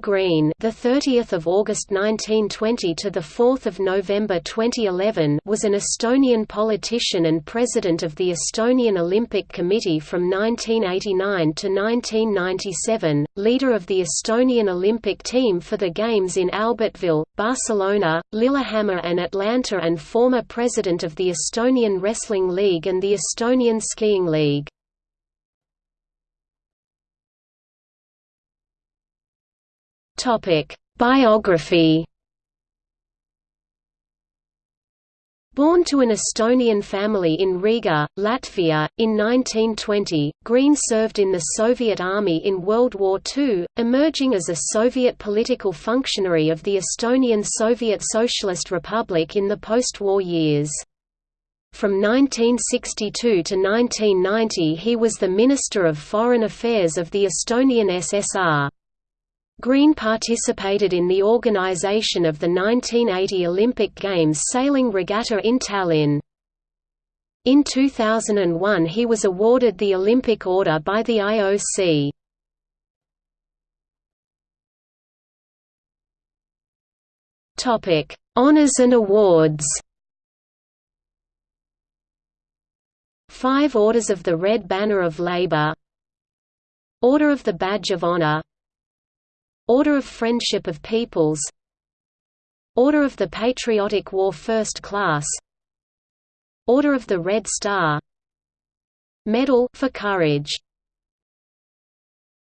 Green, the 30th of August 1920 to the 4th of November 2011, was an Estonian politician and president of the Estonian Olympic Committee from 1989 to 1997, leader of the Estonian Olympic team for the Games in Albertville, Barcelona, Lillehammer and Atlanta and former president of the Estonian Wrestling League and the Estonian Skiing League. Topic: Biography. Born to an Estonian family in Riga, Latvia, in 1920, Green served in the Soviet Army in World War II, emerging as a Soviet political functionary of the Estonian Soviet Socialist Republic in the post-war years. From 1962 to 1990 he was the Minister of Foreign Affairs of the Estonian SSR. Green participated in the organization of the 1980 Olympic Games sailing regatta in Tallinn. In 2001 he was awarded the Olympic Order by the IOC. Topic: Honors and awards. 5 Orders of the Red Banner of Labour Order of the Badge of Honor Order of Friendship of Peoples. Order of the Patriotic War First Class. Order of the Red Star. Medal for Courage